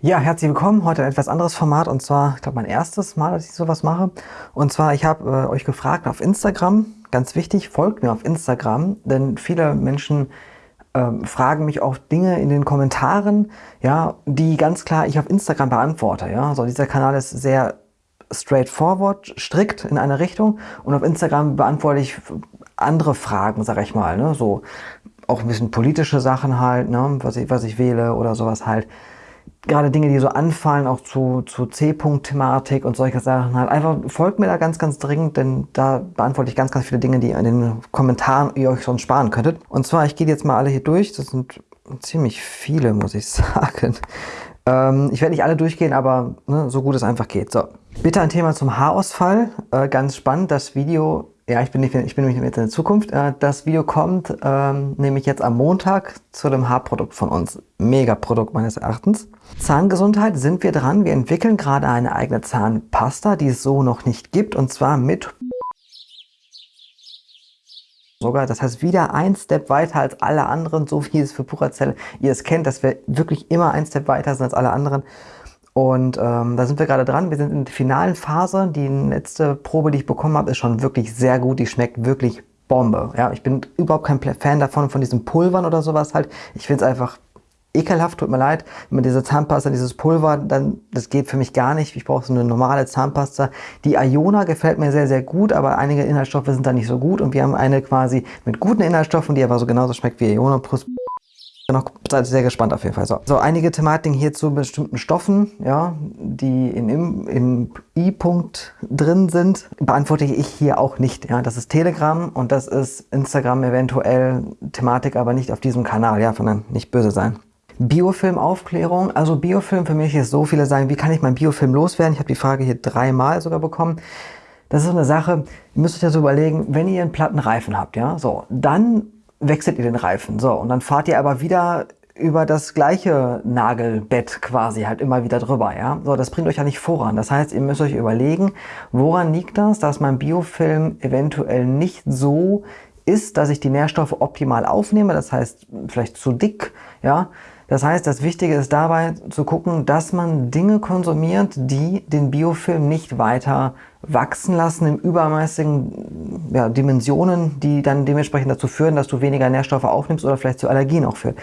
Ja, herzlich willkommen. Heute ein etwas anderes Format und zwar, ich glaube, mein erstes Mal, dass ich sowas mache. Und zwar, ich habe äh, euch gefragt auf Instagram, ganz wichtig, folgt mir auf Instagram, denn viele Menschen ähm, fragen mich auch Dinge in den Kommentaren, ja, die ganz klar ich auf Instagram beantworte. Ja, so dieser Kanal ist sehr straightforward, strikt in eine Richtung und auf Instagram beantworte ich andere Fragen, sag ich mal, ne, so auch ein bisschen politische Sachen halt, ne, was ich, was ich wähle oder sowas halt gerade Dinge, die so anfallen, auch zu, zu C-Punkt-Thematik und solche Sachen halt. Einfach folgt mir da ganz, ganz dringend, denn da beantworte ich ganz, ganz viele Dinge, die in den Kommentaren ihr euch sonst sparen könntet. Und zwar, ich gehe jetzt mal alle hier durch. Das sind ziemlich viele, muss ich sagen. Ähm, ich werde nicht alle durchgehen, aber ne, so gut es einfach geht. So, bitte ein Thema zum Haarausfall. Äh, ganz spannend, das Video ja, ich bin, ich bin nämlich jetzt in der Zukunft. Äh, das Video kommt ähm, nämlich jetzt am Montag zu dem Haarprodukt von uns. Mega-Produkt meines Erachtens. Zahngesundheit sind wir dran. Wir entwickeln gerade eine eigene Zahnpasta, die es so noch nicht gibt. Und zwar mit sogar. Das heißt, wieder ein Step weiter als alle anderen, so wie es für Puracell ihr es kennt, dass wir wirklich immer ein Step weiter sind als alle anderen. Und ähm, da sind wir gerade dran. Wir sind in der finalen Phase. Die letzte Probe, die ich bekommen habe, ist schon wirklich sehr gut. Die schmeckt wirklich Bombe. Ja, ich bin überhaupt kein Fan davon, von diesen Pulvern oder sowas halt. Ich finde es einfach ekelhaft, tut mir leid. Wenn man diese Zahnpasta, dieses Pulver, dann, das geht für mich gar nicht. Ich brauche so eine normale Zahnpasta. Die Iona gefällt mir sehr, sehr gut, aber einige Inhaltsstoffe sind da nicht so gut. Und wir haben eine quasi mit guten Inhaltsstoffen, die aber so genauso schmeckt wie Iona Plus noch seid sehr gespannt auf jeden Fall. So, so einige Thematiken hier zu bestimmten Stoffen, ja, die in, im I-Punkt drin sind, beantworte ich hier auch nicht. Ja, das ist Telegram und das ist Instagram eventuell Thematik, aber nicht auf diesem Kanal. Ja, von dann nicht böse sein. Biofilmaufklärung. Also Biofilm für mich ist so, viele sagen, wie kann ich mein Biofilm loswerden? Ich habe die Frage hier dreimal sogar bekommen. Das ist so eine Sache, ihr müsst euch ja so überlegen, wenn ihr einen platten Reifen habt, ja, so, dann wechselt ihr den Reifen. So, und dann fahrt ihr aber wieder über das gleiche Nagelbett quasi halt immer wieder drüber, ja. So, das bringt euch ja nicht voran. Das heißt, ihr müsst euch überlegen, woran liegt das, dass mein Biofilm eventuell nicht so ist, dass ich die Nährstoffe optimal aufnehme. Das heißt, vielleicht zu dick, ja. Das heißt, das Wichtige ist dabei zu gucken, dass man Dinge konsumiert, die den Biofilm nicht weiter wachsen lassen im übermäßigen ja, Dimensionen, die dann dementsprechend dazu führen, dass du weniger Nährstoffe aufnimmst oder vielleicht zu Allergien auch führt.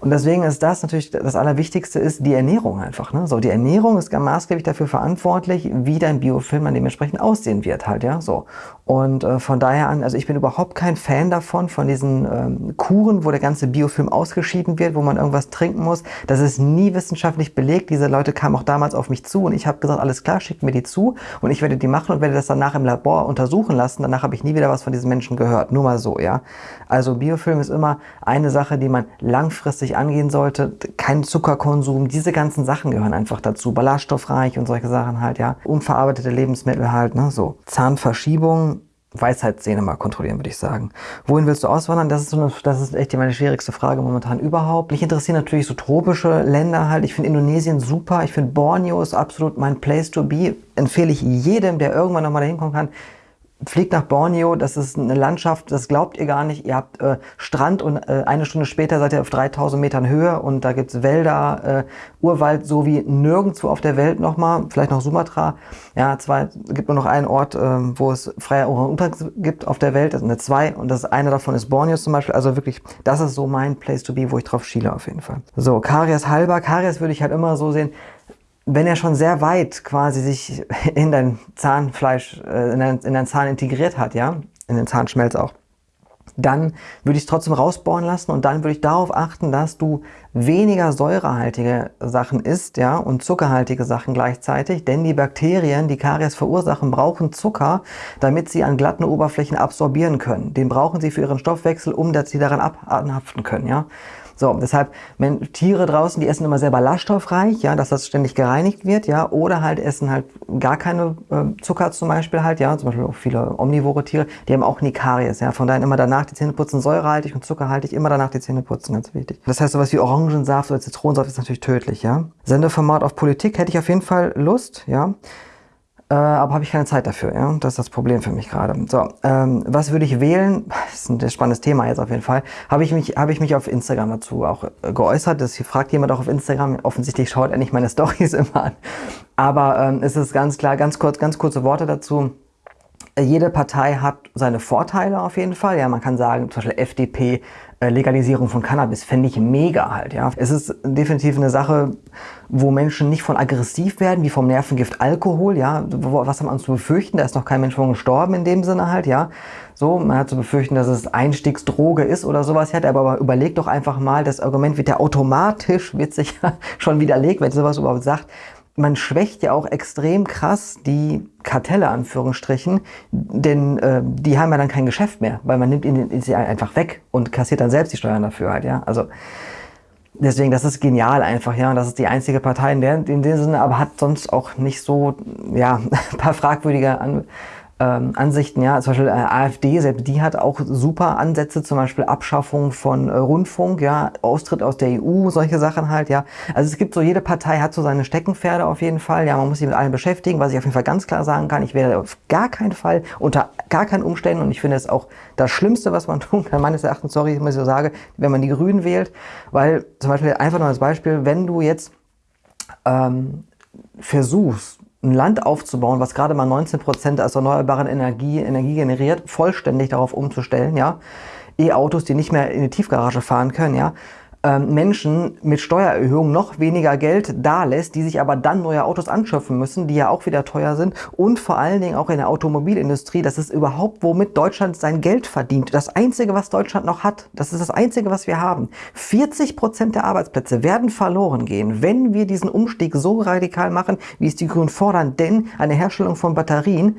Und deswegen ist das natürlich das Allerwichtigste ist die Ernährung einfach. Ne? So, die Ernährung ist maßgeblich dafür verantwortlich, wie dein Biofilm dann dementsprechend aussehen wird halt, ja, so. Und äh, von daher an, also ich bin überhaupt kein Fan davon, von diesen ähm, Kuren, wo der ganze Biofilm ausgeschieden wird, wo man irgendwas trinken muss. Das ist nie wissenschaftlich belegt. Diese Leute kamen auch damals auf mich zu und ich habe gesagt, alles klar, schickt mir die zu und ich werde die machen und werde das danach im Labor untersuchen lassen. Danach habe ich nie wieder was von diesen Menschen gehört. Nur mal so, ja. Also Biofilm ist immer eine Sache, die man langfristig richtig angehen sollte. Kein Zuckerkonsum, diese ganzen Sachen gehören einfach dazu. Ballaststoffreich und solche Sachen halt, ja. Unverarbeitete Lebensmittel halt, ne, so. Zahnverschiebung, Weisheitszähne mal kontrollieren, würde ich sagen. Wohin willst du auswandern? Das ist, so eine, das ist echt meine schwierigste Frage momentan überhaupt. Mich interessieren natürlich so tropische Länder halt. Ich finde Indonesien super. Ich finde Borneo ist absolut mein Place to be. Empfehle ich jedem, der irgendwann nochmal dahin kommen kann fliegt nach Borneo, das ist eine Landschaft, das glaubt ihr gar nicht. Ihr habt äh, Strand und äh, eine Stunde später seid ihr auf 3000 Metern Höhe und da gibt's Wälder, äh, Urwald, so wie nirgendwo auf der Welt nochmal, vielleicht noch Sumatra. Ja, zwei, gibt nur noch einen Ort, äh, wo es freie Orang-Utans gibt auf der Welt, das sind zwei und das eine davon ist Borneo zum Beispiel. Also wirklich, das ist so mein Place to be, wo ich drauf schiele auf jeden Fall. So, Karies halber. Karies würde ich halt immer so sehen, wenn er schon sehr weit quasi sich in dein Zahnfleisch, äh, in, dein, in dein Zahn integriert hat, ja, in den Zahnschmelz auch, dann würde ich es trotzdem rausbohren lassen und dann würde ich darauf achten, dass du weniger säurehaltige Sachen isst, ja, und zuckerhaltige Sachen gleichzeitig, denn die Bakterien, die Karies verursachen, brauchen Zucker, damit sie an glatten Oberflächen absorbieren können. Den brauchen sie für ihren Stoffwechsel, um dass sie daran abhaften können, ja. So, deshalb, wenn Tiere draußen, die essen immer sehr ballaststoffreich, ja, dass das ständig gereinigt wird, ja, oder halt essen halt gar keine äh, Zucker zum Beispiel halt, ja, zum Beispiel auch viele omnivore Tiere, die haben auch Nikaries, ja, von daher immer danach die Zähne putzen, säurehaltig und zuckerhaltig, immer danach die Zähne putzen, ganz wichtig. Das heißt, sowas wie Orangensaft oder Zitronensaft ist natürlich tödlich, ja. Sendeformat auf Politik hätte ich auf jeden Fall Lust, ja. Äh, aber habe ich keine Zeit dafür. Ja? Das ist das Problem für mich gerade. So, ähm, was würde ich wählen? Das ist ein spannendes Thema jetzt auf jeden Fall. Habe ich mich, ich mich auf Instagram dazu auch äh, geäußert. Das fragt jemand auch auf Instagram. Offensichtlich schaut er nicht meine Stories immer an. Aber ähm, es ist ganz klar, ganz kurz, ganz kurze Worte dazu jede Partei hat seine Vorteile auf jeden Fall. Ja, man kann sagen, zum Beispiel FDP, Legalisierung von Cannabis, fände ich mega halt. Ja, es ist definitiv eine Sache, wo Menschen nicht von aggressiv werden, wie vom Nervengift Alkohol. Ja, was haben wir zu befürchten? Da ist noch kein Mensch von gestorben in dem Sinne halt. Ja, so, man hat zu befürchten, dass es Einstiegsdroge ist oder sowas. Hat aber überlegt doch einfach mal, das Argument wird ja automatisch, wird sich schon widerlegt, wenn sowas überhaupt sagt man schwächt ja auch extrem krass die Kartelle, Anführungsstrichen, denn äh, die haben ja dann kein Geschäft mehr, weil man nimmt ihnen sie einfach weg und kassiert dann selbst die Steuern dafür halt, ja. Also deswegen, das ist genial einfach, ja. Und das ist die einzige Partei in, der, in dem Sinne, aber hat sonst auch nicht so, ja, ein paar fragwürdige An ähm, Ansichten, ja, zum Beispiel äh, AfD, selbst die hat auch super Ansätze, zum Beispiel Abschaffung von äh, Rundfunk, ja, Austritt aus der EU, solche Sachen halt, ja. Also es gibt so, jede Partei hat so seine Steckenpferde auf jeden Fall, ja, man muss sich mit allen beschäftigen, was ich auf jeden Fall ganz klar sagen kann, ich werde auf gar keinen Fall, unter gar keinen Umständen, und ich finde es auch das Schlimmste, was man tun kann, meines Erachtens, sorry, muss ich so sagen, wenn man die Grünen wählt, weil zum Beispiel einfach nur als Beispiel, wenn du jetzt ähm, versuchst, ein Land aufzubauen, was gerade mal 19 Prozent aus erneuerbaren Energie, Energie generiert, vollständig darauf umzustellen, ja. E-Autos, die nicht mehr in die Tiefgarage fahren können, ja. Ähm, Menschen mit Steuererhöhung noch weniger Geld da lässt, die sich aber dann neue Autos anschaffen müssen, die ja auch wieder teuer sind und vor allen Dingen auch in der Automobilindustrie, das ist überhaupt, womit Deutschland sein Geld verdient. Das Einzige, was Deutschland noch hat, das ist das Einzige, was wir haben. 40 Prozent der Arbeitsplätze werden verloren gehen, wenn wir diesen Umstieg so radikal machen, wie es die Grünen fordern, denn eine Herstellung von Batterien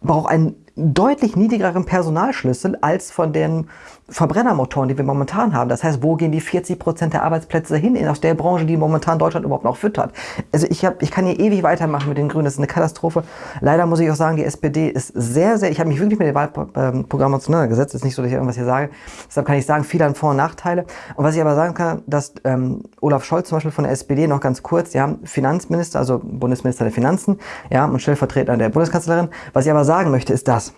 braucht einen deutlich niedrigeren Personalschlüssel als von den Verbrennermotoren, die wir momentan haben. Das heißt, wo gehen die 40 Prozent der Arbeitsplätze hin in aus der Branche, die momentan Deutschland überhaupt noch füttert? Also ich, hab, ich kann hier ewig weitermachen mit den Grünen. Das ist eine Katastrophe. Leider muss ich auch sagen, die SPD ist sehr, sehr, ich habe mich wirklich mit dem Wahlprogramm auseinandergesetzt. Das ist nicht so, dass ich irgendwas hier sage. Deshalb kann ich sagen, viele haben Vor- und Nachteile. Und was ich aber sagen kann, dass ähm, Olaf Scholz zum Beispiel von der SPD noch ganz kurz, haben Finanzminister, also Bundesminister der Finanzen, ja, und Stellvertreter der Bundeskanzlerin. Was ich aber sagen möchte, ist das.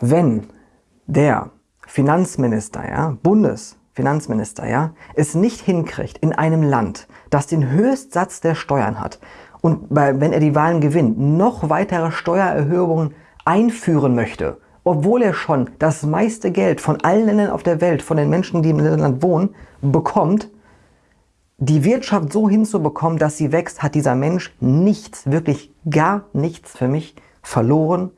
Wenn der Finanzminister, ja, Bundesfinanzminister, ja, es nicht hinkriegt in einem Land, das den Höchstsatz der Steuern hat und bei, wenn er die Wahlen gewinnt, noch weitere Steuererhöhungen einführen möchte, obwohl er schon das meiste Geld von allen Ländern auf der Welt, von den Menschen, die im Land wohnen, bekommt, die Wirtschaft so hinzubekommen, dass sie wächst, hat dieser Mensch nichts, wirklich gar nichts für mich verloren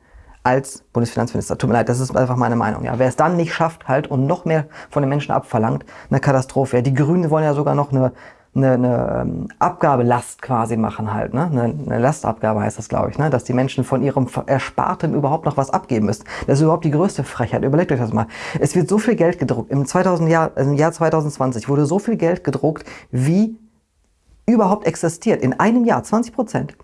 als Bundesfinanzminister. Tut mir leid, das ist einfach meine Meinung. Ja, wer es dann nicht schafft halt und noch mehr von den Menschen abverlangt, eine Katastrophe. Ja, die Grünen wollen ja sogar noch eine, eine, eine ähm, Abgabelast quasi machen halt. Ne? Eine, eine Lastabgabe heißt das, glaube ich, ne? dass die Menschen von ihrem Erspartem überhaupt noch was abgeben müssen. Das ist überhaupt die größte Frechheit. Überlegt euch das mal. Es wird so viel Geld gedruckt. Im, 2000 Jahr, Im Jahr 2020 wurde so viel Geld gedruckt, wie überhaupt existiert. In einem Jahr 20 Prozent.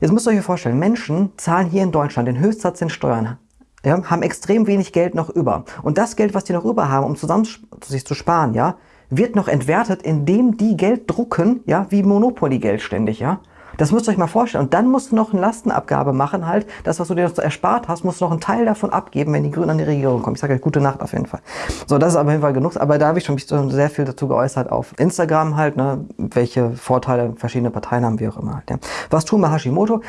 Jetzt müsst ihr euch vorstellen, Menschen zahlen hier in Deutschland den Höchstsatz in Steuern, ja, haben extrem wenig Geld noch über. Und das Geld, was die noch über haben, um zusammen sich zu sparen, ja, wird noch entwertet, indem die Geld drucken, ja, wie Monopoly-Geld ständig, ja. Das müsst ihr euch mal vorstellen. Und dann musst du noch eine Lastenabgabe machen, halt. Das, was du dir erspart hast, musst du noch einen Teil davon abgeben, wenn die Grünen an die Regierung kommen. Ich sage euch gute Nacht auf jeden Fall. So, das ist auf jeden Fall genug. Aber da habe ich schon mich sehr viel dazu geäußert auf Instagram halt, ne, welche Vorteile verschiedene Parteien haben, wie auch immer halt. Ja. Was tun wir Hashimoto?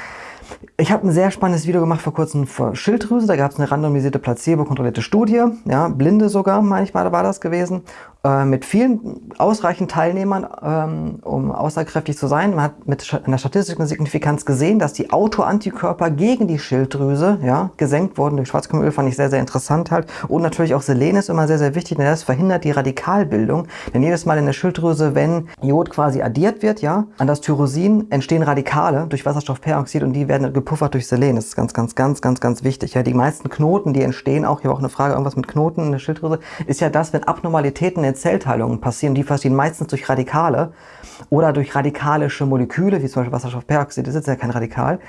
Ich habe ein sehr spannendes Video gemacht vor kurzem für Schilddrüse. Da gab es eine randomisierte Placebo-kontrollierte Studie, ja, blinde sogar, manchmal war das gewesen. Äh, mit vielen ausreichend Teilnehmern, ähm, um aussagekräftig zu sein. Man hat mit einer statistischen Signifikanz gesehen, dass die Autoantikörper gegen die Schilddrüse ja, gesenkt wurden durch Schwarzkümmelöl, fand ich sehr, sehr interessant halt. Und natürlich auch Selen ist immer sehr, sehr wichtig, denn das verhindert die Radikalbildung. Denn jedes Mal in der Schilddrüse, wenn Jod quasi addiert wird, ja, an das Tyrosin entstehen Radikale durch Wasserstoffperoxid und die werden gepuffert durch Selen. Das ist ganz, ganz, ganz, ganz, ganz wichtig. Ja, die meisten Knoten, die entstehen, auch hier war auch eine Frage, irgendwas mit Knoten in der Schilddrüse, ist ja das, wenn Abnormalitäten der Zellteilungen passieren, die passieren meistens durch Radikale oder durch radikalische Moleküle, wie zum Beispiel Wasserstoffperoxid, das ist ja kein Radikal.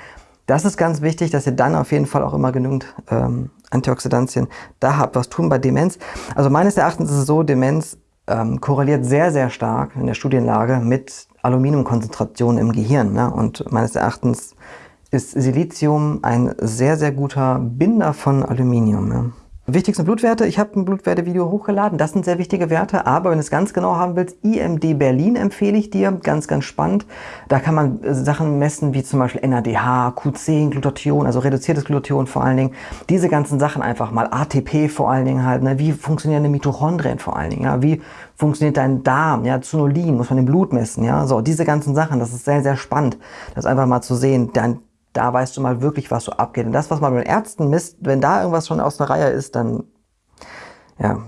Das ist ganz wichtig, dass ihr dann auf jeden Fall auch immer genügend ähm, Antioxidantien da habt. Was tun bei Demenz? Also meines Erachtens ist es so, Demenz ähm, korreliert sehr, sehr stark in der Studienlage mit Aluminiumkonzentrationen im Gehirn. Ne? Und meines Erachtens ist Silizium ein sehr, sehr guter Binder von Aluminium. Ja. Wichtigste Blutwerte, ich habe ein Blutwerte-Video hochgeladen, das sind sehr wichtige Werte, aber wenn du es ganz genau haben willst, IMD Berlin empfehle ich dir, ganz, ganz spannend. Da kann man äh, Sachen messen wie zum Beispiel NADH, Q10, Glutathion, also reduziertes Glutathion vor allen Dingen. Diese ganzen Sachen einfach mal, ATP vor allen Dingen halt, ne? wie funktionieren die Mitochondrien vor allen Dingen, ja? wie funktioniert dein Darm, ja, Zonulin muss man im Blut messen, ja, so, diese ganzen Sachen, das ist sehr, sehr spannend, das einfach mal zu sehen, dein da weißt du mal wirklich, was so abgeht. Und das, was man mit Ärzten misst, wenn da irgendwas schon aus der Reihe ist, dann, ja,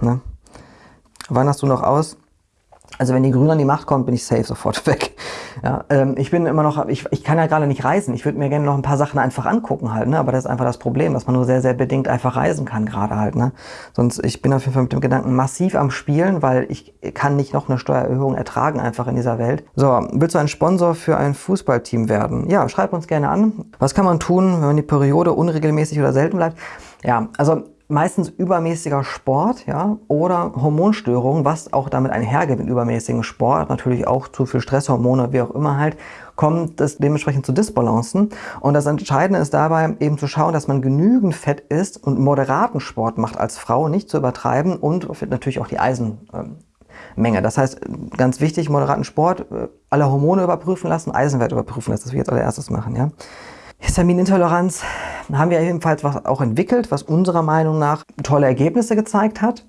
ne? Wann hast du noch aus? Also wenn die Grünen an die Macht kommt, bin ich safe sofort weg. Ja, ähm, ich bin immer noch, ich, ich kann ja gerade nicht reisen. Ich würde mir gerne noch ein paar Sachen einfach angucken halt, ne? Aber das ist einfach das Problem, dass man nur sehr, sehr bedingt einfach reisen kann gerade halt, ne? Sonst, ich bin auf jeden Fall mit dem Gedanken massiv am Spielen, weil ich kann nicht noch eine Steuererhöhung ertragen einfach in dieser Welt. So, willst du ein Sponsor für ein Fußballteam werden? Ja, schreib uns gerne an. Was kann man tun, wenn die Periode unregelmäßig oder selten bleibt? Ja, also meistens übermäßiger Sport ja, oder Hormonstörungen, was auch damit einhergeht mit übermäßigem Sport, natürlich auch zu viel Stresshormone, wie auch immer halt, kommt es dementsprechend zu Disbalancen. Und das Entscheidende ist dabei eben zu schauen, dass man genügend Fett isst und moderaten Sport macht als Frau, nicht zu übertreiben und natürlich auch die Eisenmenge. Das heißt, ganz wichtig, moderaten Sport, äh, alle Hormone überprüfen lassen, Eisenwert überprüfen lassen, das wir jetzt als erstes machen. Ja. Histaminintoleranz haben wir ebenfalls was auch entwickelt, was unserer Meinung nach tolle Ergebnisse gezeigt hat.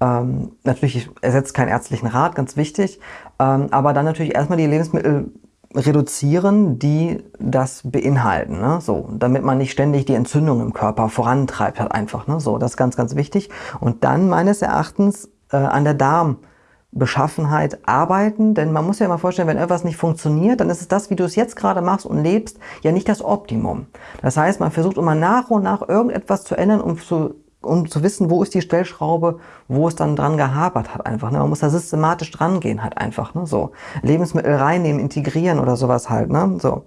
Ähm, natürlich ersetzt keinen ärztlichen Rat, ganz wichtig. Ähm, aber dann natürlich erstmal die Lebensmittel reduzieren, die das beinhalten. Ne? So, damit man nicht ständig die Entzündung im Körper vorantreibt, halt einfach. Ne? So, das ist ganz, ganz wichtig. Und dann meines Erachtens äh, an der Darm- Beschaffenheit arbeiten, denn man muss ja mal vorstellen, wenn etwas nicht funktioniert, dann ist es das, wie du es jetzt gerade machst und lebst, ja nicht das Optimum. Das heißt, man versucht immer nach und nach irgendetwas zu ändern, um zu, um zu wissen, wo ist die Stellschraube, wo es dann dran gehapert hat einfach. Ne? Man muss da systematisch dran gehen halt einfach. Ne? So Lebensmittel reinnehmen, integrieren oder sowas halt. Ne? So.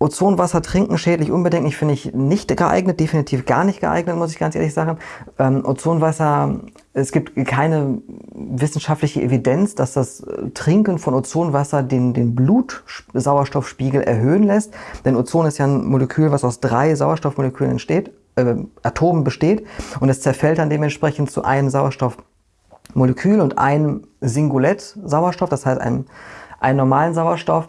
Ozonwasser trinken schädlich unbedenklich finde ich nicht geeignet, definitiv gar nicht geeignet, muss ich ganz ehrlich sagen. Ähm, Ozonwasser, es gibt keine wissenschaftliche Evidenz, dass das Trinken von Ozonwasser den, den Blutsauerstoffspiegel erhöhen lässt. Denn Ozon ist ja ein Molekül, was aus drei Sauerstoffmolekülen entsteht, äh, Atomen besteht und es zerfällt dann dementsprechend zu einem Sauerstoffmolekül und einem Singulett Sauerstoff, das heißt einem, einem normalen Sauerstoff.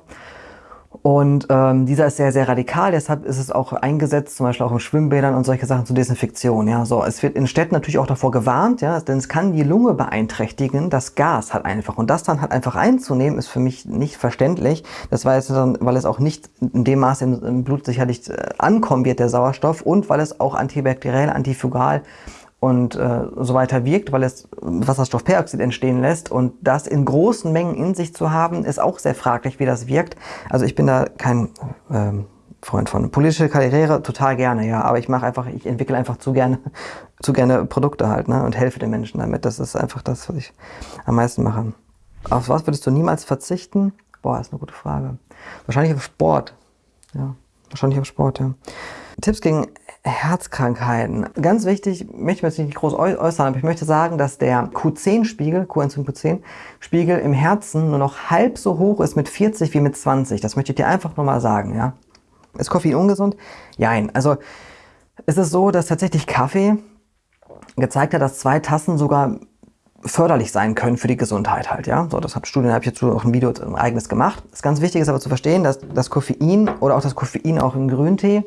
Und ähm, dieser ist sehr, sehr radikal, deshalb ist es auch eingesetzt, zum Beispiel auch in Schwimmbädern und solche Sachen zur Desinfektion. Ja, so es wird in Städten natürlich auch davor gewarnt, ja, denn es kann die Lunge beeinträchtigen, das Gas halt einfach. Und das dann halt einfach einzunehmen, ist für mich nicht verständlich. Das war jetzt dann, weil es auch nicht in dem Maße im, im Blut sicherlich äh, ankommen wird, der Sauerstoff, und weil es auch antibakteriell, antifugal und äh, so weiter wirkt, weil es Wasserstoffperoxid entstehen lässt und das in großen Mengen in sich zu haben, ist auch sehr fraglich, wie das wirkt. Also ich bin da kein ähm, Freund von. Politische Karriere total gerne, ja, aber ich mache einfach, ich entwickle einfach zu gerne, zu gerne Produkte halt, ne, und helfe den Menschen damit. Das ist einfach das, was ich am meisten mache. Auf was würdest du niemals verzichten? Boah, ist eine gute Frage. Wahrscheinlich auf Sport. Ja, wahrscheinlich auf Sport, ja. Tipps gegen Herzkrankheiten. Ganz wichtig, möchte ich mich nicht groß äußern, aber ich möchte sagen, dass der Q10-Spiegel, Coenzym Q10-Spiegel im Herzen nur noch halb so hoch ist mit 40 wie mit 20. Das möchte ich dir einfach nur mal sagen, ja. Ist Koffein ungesund? Jein. Also, es ist so, dass tatsächlich Kaffee gezeigt hat, dass zwei Tassen sogar förderlich sein können für die Gesundheit halt, ja. So, das hat Studien, habe ich jetzt auch ein Video ein eigenes gemacht. Das ganz wichtig ist aber zu verstehen, dass das Koffein oder auch das Koffein auch im Grüntee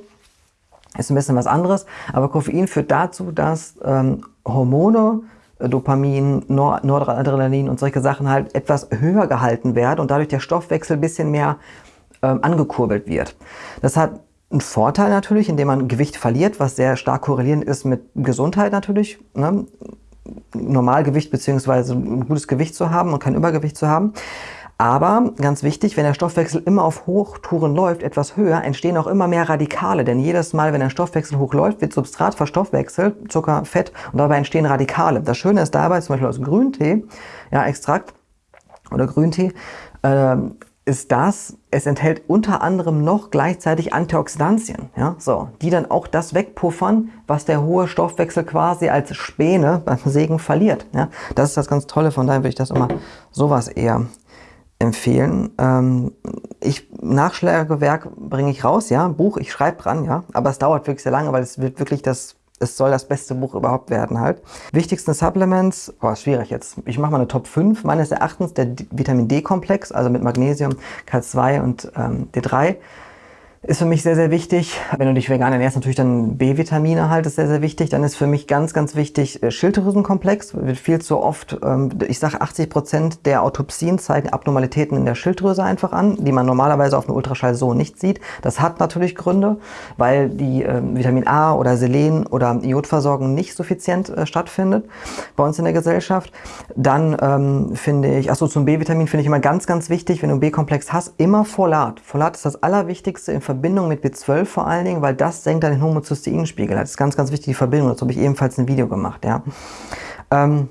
ist ein bisschen was anderes, aber Koffein führt dazu, dass ähm, Hormone, äh, Dopamin, Nor Noradrenalin und solche Sachen halt etwas höher gehalten werden und dadurch der Stoffwechsel ein bisschen mehr ähm, angekurbelt wird. Das hat einen Vorteil natürlich, indem man Gewicht verliert, was sehr stark korrelierend ist mit Gesundheit natürlich. Ne? Normalgewicht bzw. ein gutes Gewicht zu haben und kein Übergewicht zu haben. Aber ganz wichtig, wenn der Stoffwechsel immer auf Hochtouren läuft, etwas höher, entstehen auch immer mehr Radikale. Denn jedes Mal, wenn der Stoffwechsel hochläuft, wird Substrat verstoffwechselt, Zucker, Fett und dabei entstehen Radikale. Das Schöne ist dabei, zum Beispiel aus Grüntee, ja, Extrakt oder Grüntee, äh, ist das, es enthält unter anderem noch gleichzeitig Antioxidantien, ja, so, die dann auch das wegpuffern, was der hohe Stoffwechsel quasi als Späne beim Segen verliert. Ja. Das ist das ganz Tolle, von daher würde ich das immer sowas eher empfehlen. Ähm, ich Nachschlagewerk bringe ich raus, ja, Buch, ich schreibe dran, ja, aber es dauert wirklich sehr lange, weil es wird wirklich das es soll das beste Buch überhaupt werden halt. Wichtigsten Supplements, boah, schwierig jetzt. Ich mache mal eine Top 5. Meines Erachtens der Vitamin D-Komplex, also mit Magnesium, K2 und ähm, D3 ist für mich sehr, sehr wichtig. Wenn du dich vegan ernährst, natürlich dann B-Vitamine halt ist sehr, sehr wichtig. Dann ist für mich ganz, ganz wichtig äh, Schilddrüsenkomplex. Wird viel zu oft, ähm, ich sage 80 Prozent der Autopsien zeigen Abnormalitäten in der Schilddrüse einfach an, die man normalerweise auf einem Ultraschall so nicht sieht. Das hat natürlich Gründe, weil die ähm, Vitamin A oder Selen oder Iodversorgung nicht suffizient äh, stattfindet bei uns in der Gesellschaft. Dann ähm, finde ich, achso, zum B-Vitamin finde ich immer ganz, ganz wichtig, wenn du B-Komplex hast, immer Folat. Folat ist das Allerwichtigste im Verbindung mit B12 vor allen Dingen, weil das senkt dann den Homozysteinspiegel. Das ist ganz, ganz wichtig, die Verbindung. Dazu habe ich ebenfalls ein Video gemacht. Ja. Ähm,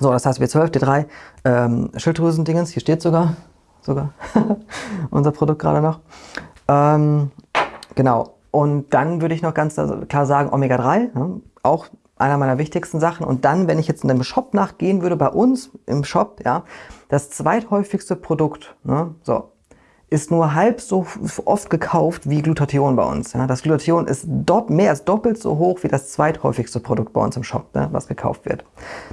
so, das heißt B12, D3, ähm, Schilddrüsendingens, hier steht sogar, sogar unser Produkt gerade noch. Ähm, genau, und dann würde ich noch ganz klar sagen, Omega-3, ja, auch einer meiner wichtigsten Sachen. Und dann, wenn ich jetzt in dem Shop nachgehen würde, bei uns im Shop, ja, das zweithäufigste Produkt, ne, so, ist nur halb so oft gekauft wie Glutathion bei uns. Ja. Das Glutathion ist mehr als doppelt so hoch wie das zweithäufigste Produkt bei uns im Shop, ne, was gekauft wird.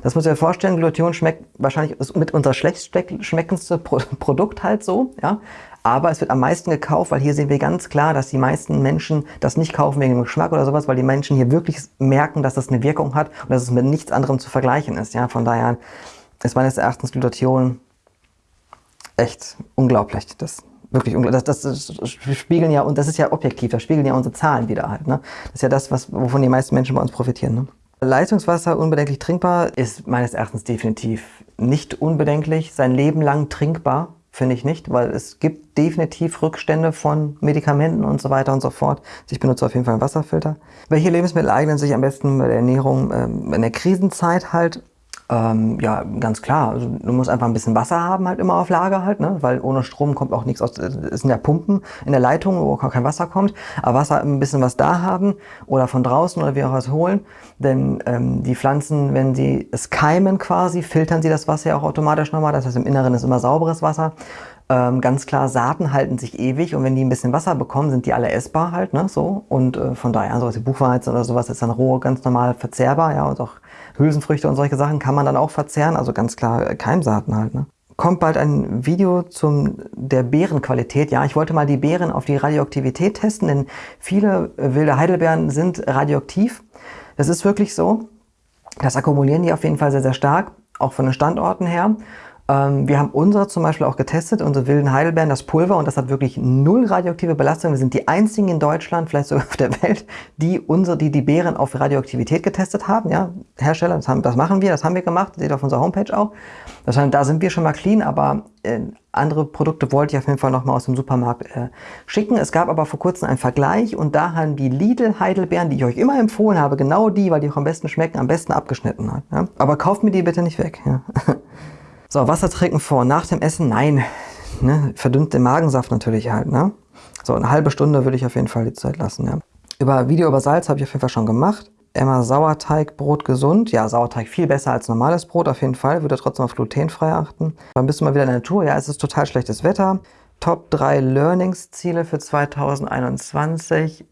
Das muss ich mir vorstellen, Glutathion schmeckt wahrscheinlich ist mit unser schlecht schmeckendste Pro Produkt halt so, ja. Aber es wird am meisten gekauft, weil hier sehen wir ganz klar, dass die meisten Menschen das nicht kaufen wegen dem Geschmack oder sowas, weil die Menschen hier wirklich merken, dass das eine Wirkung hat und dass es mit nichts anderem zu vergleichen ist. Ja, von daher ist meines Erachtens Glutathion echt unglaublich. Das wirklich unglaublich. Das, das, das, spiegeln ja, und das ist ja objektiv, das spiegeln ja unsere Zahlen wieder halt. Ne? Das ist ja das, was, wovon die meisten Menschen bei uns profitieren. Ne? Leitungswasser unbedenklich trinkbar ist meines Erachtens definitiv nicht unbedenklich. Sein Leben lang trinkbar, finde ich nicht, weil es gibt definitiv Rückstände von Medikamenten und so weiter und so fort. Also ich benutze auf jeden Fall einen Wasserfilter. Welche Lebensmittel eignen sich am besten bei der Ernährung ähm, in der Krisenzeit halt? Ähm, ja, ganz klar. Also, du musst einfach ein bisschen Wasser haben halt immer auf Lager halt, ne? weil ohne Strom kommt auch nichts aus. Es sind ja Pumpen in der Leitung, wo kein Wasser kommt. Aber Wasser ein bisschen was da haben oder von draußen oder wie auch was holen. Denn ähm, die Pflanzen, wenn sie es keimen quasi, filtern sie das Wasser ja auch automatisch nochmal. Das heißt, im Inneren ist immer sauberes Wasser. Ähm, ganz klar, Saaten halten sich ewig und wenn die ein bisschen Wasser bekommen, sind die alle essbar halt, ne, so. Und äh, von daher, sowas wie Buchweizen oder sowas ist dann roh ganz normal verzehrbar, ja, und auch Hülsenfrüchte und solche Sachen kann man dann auch verzehren, also ganz klar äh, Keimsaaten halt. Ne? Kommt bald ein Video zum der Beerenqualität. Ja, ich wollte mal die Beeren auf die Radioaktivität testen, denn viele äh, wilde Heidelbeeren sind radioaktiv. Das ist wirklich so. Das akkumulieren die auf jeden Fall sehr, sehr stark, auch von den Standorten her. Ähm, wir haben unsere zum Beispiel auch getestet, unsere wilden Heidelbeeren, das Pulver, und das hat wirklich null radioaktive Belastung. Wir sind die einzigen in Deutschland, vielleicht sogar auf der Welt, die unsere, die die Beeren auf Radioaktivität getestet haben. Ja, Hersteller, das, haben, das machen wir, das haben wir gemacht, seht ihr auf unserer Homepage auch. Das heißt, da sind wir schon mal clean, aber äh, andere Produkte wollte ich auf jeden Fall nochmal aus dem Supermarkt äh, schicken. Es gab aber vor kurzem einen Vergleich und da haben die Lidl Heidelbeeren, die ich euch immer empfohlen habe, genau die, weil die auch am besten schmecken, am besten abgeschnitten hat. Ja? Aber kauft mir die bitte nicht weg. Ja? So, Wasser trinken vor und nach dem Essen? Nein. Ne? Verdünnt den Magensaft natürlich halt. Ne? So, eine halbe Stunde würde ich auf jeden Fall die Zeit lassen. Ja. Über Video über Salz habe ich auf jeden Fall schon gemacht. Emma Sauerteig, Brot gesund. Ja, Sauerteig viel besser als normales Brot auf jeden Fall. Würde trotzdem auf glutenfrei achten. Dann bist du mal wieder in der Natur. Ja, es ist total schlechtes Wetter. Top 3 Learnings-Ziele für 2021.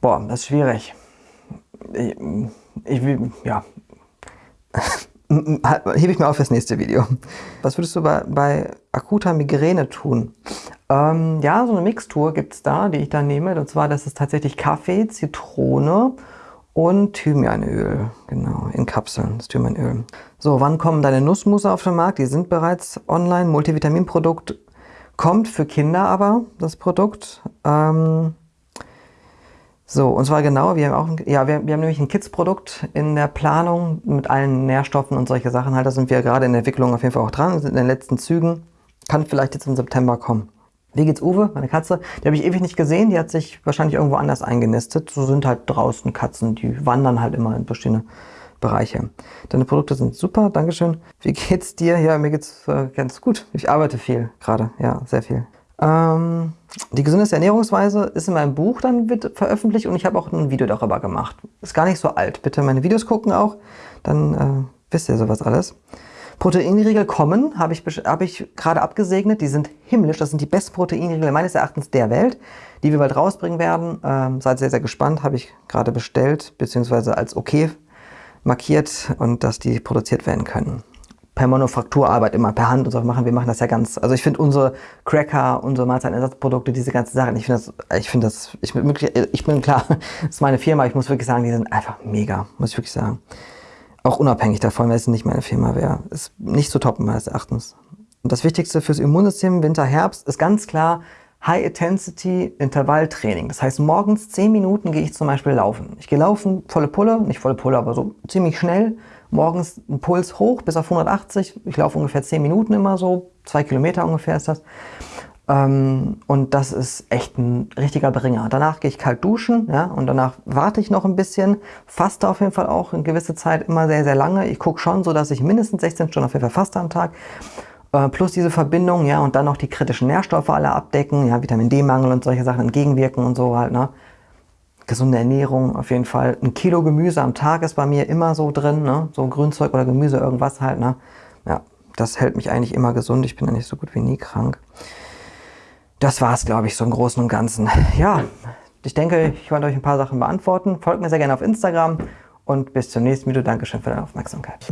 Boah, das ist schwierig. Ich, ich ja, hebe ich mir auf fürs nächste Video. Was würdest du bei, bei akuter Migräne tun? Ähm, ja, so eine Mixtur gibt es da, die ich da nehme. Und zwar, das ist tatsächlich Kaffee, Zitrone und Thymianöl. Genau, in Kapseln, das Thymianöl. So, wann kommen deine Nussmusse auf den Markt? Die sind bereits online. Multivitaminprodukt kommt für Kinder aber, das Produkt. Ähm, so, und zwar genau, wir haben auch, ja, wir, wir haben nämlich ein Kids-Produkt in der Planung mit allen Nährstoffen und solche Sachen. Halt, da sind wir gerade in der Entwicklung auf jeden Fall auch dran, sind in den letzten Zügen. Kann vielleicht jetzt im September kommen. Wie geht's Uwe, meine Katze? Die habe ich ewig nicht gesehen, die hat sich wahrscheinlich irgendwo anders eingenistet. So sind halt draußen Katzen, die wandern halt immer in verschiedene Bereiche. Deine Produkte sind super, Dankeschön. Wie geht's dir? Ja, mir geht's äh, ganz gut. Ich arbeite viel gerade, ja, sehr viel. Ähm, die gesündeste Ernährungsweise ist in meinem Buch dann veröffentlicht und ich habe auch ein Video darüber gemacht. Ist gar nicht so alt. Bitte meine Videos gucken auch, dann äh, wisst ihr sowas alles. Proteinriegel kommen, habe ich, hab ich gerade abgesegnet. Die sind himmlisch. Das sind die besten Proteinriegel meines Erachtens der Welt, die wir bald rausbringen werden. Ähm, seid sehr, sehr gespannt. Habe ich gerade bestellt, beziehungsweise als okay markiert und dass die produziert werden können. Per Manufakturarbeit immer per Hand und so machen. Wir machen das ja ganz. Also ich finde unsere Cracker, unsere Mahlzeitenersatzprodukte, diese ganzen Sachen, ich finde das, ich finde das, ich bin, ich bin klar, das ist meine Firma, ich muss wirklich sagen, die sind einfach mega, muss ich wirklich sagen. Auch unabhängig davon, weil es nicht meine Firma wäre. Ist nicht zu toppen meines Erachtens. Und das Wichtigste fürs Immunsystem Winter, Herbst ist ganz klar High-Intensity-Intervalltraining. Das heißt, morgens 10 Minuten gehe ich zum Beispiel laufen. Ich gehe laufen, volle Pulle, nicht volle Pulle, aber so ziemlich schnell. Morgens ein Puls hoch bis auf 180. Ich laufe ungefähr 10 Minuten immer so, zwei Kilometer ungefähr ist das. Ähm, und das ist echt ein richtiger Bringer. Danach gehe ich kalt duschen ja, und danach warte ich noch ein bisschen, faste auf jeden Fall auch in gewisse Zeit immer sehr, sehr lange. Ich gucke schon so, dass ich mindestens 16 Stunden auf jeden Fall faste am Tag. Äh, plus diese Verbindung, ja, und dann noch die kritischen Nährstoffe alle abdecken, ja, Vitamin D-Mangel und solche Sachen entgegenwirken und so halt, ne. Gesunde Ernährung auf jeden Fall. Ein Kilo Gemüse am Tag ist bei mir immer so drin, ne, so Grünzeug oder Gemüse, irgendwas halt, ne. Ja, das hält mich eigentlich immer gesund. Ich bin eigentlich so gut wie nie krank. Das war es, glaube ich, so im Großen und Ganzen. Ja, ich denke, ich konnte euch ein paar Sachen beantworten. Folgt mir sehr gerne auf Instagram und bis zum nächsten Video. Dankeschön für deine Aufmerksamkeit.